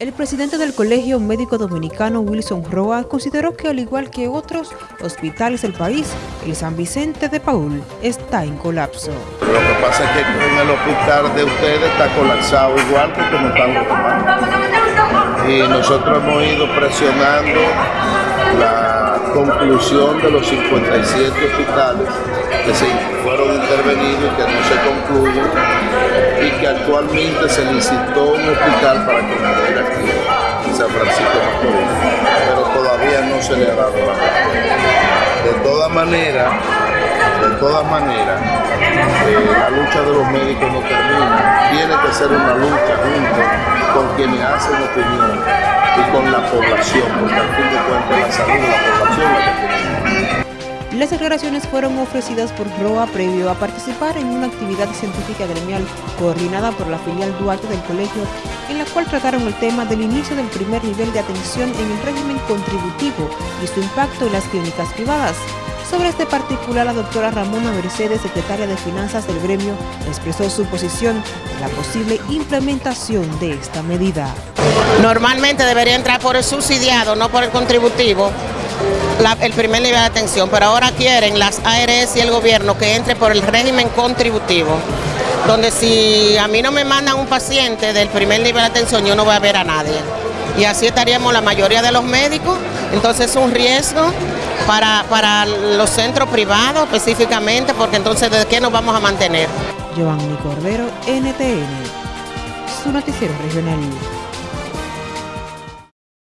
El presidente del Colegio Médico Dominicano, Wilson Roa, consideró que al igual que otros hospitales del país, el San Vicente de Paul está en colapso. Lo que pasa es que en el hospital de ustedes está colapsado igual que como están los demás. Y nosotros hemos ido presionando la conclusión de los 57 hospitales que se fueron intervenidos y que no se concluyen que actualmente se licitó un hospital para que viniera aquí en San Francisco Macorís, pero todavía no se le ha dado la respuesta. De todas maneras, de todas maneras, eh, la lucha de los médicos no termina. Tiene que ser una lucha junto con quienes hacen opinión y con la población, porque al fin de cuentas la salud de la población la que tiene. Las declaraciones fueron ofrecidas por ROA previo a participar en una actividad científica gremial coordinada por la filial Duarte del colegio, en la cual trataron el tema del inicio del primer nivel de atención en el régimen contributivo y su impacto en las clínicas privadas. Sobre este particular, la doctora Ramona Mercedes, secretaria de Finanzas del gremio, expresó su posición en la posible implementación de esta medida. Normalmente debería entrar por el subsidiado, no por el contributivo, el primer nivel de atención, pero ahora quieren las ARS y el gobierno que entre por el régimen contributivo, donde si a mí no me mandan un paciente del primer nivel de atención, yo no voy a ver a nadie. Y así estaríamos la mayoría de los médicos, entonces es un riesgo para, para los centros privados específicamente, porque entonces ¿de qué nos vamos a mantener? Giovanni Cordero, NTN, su noticiero regional.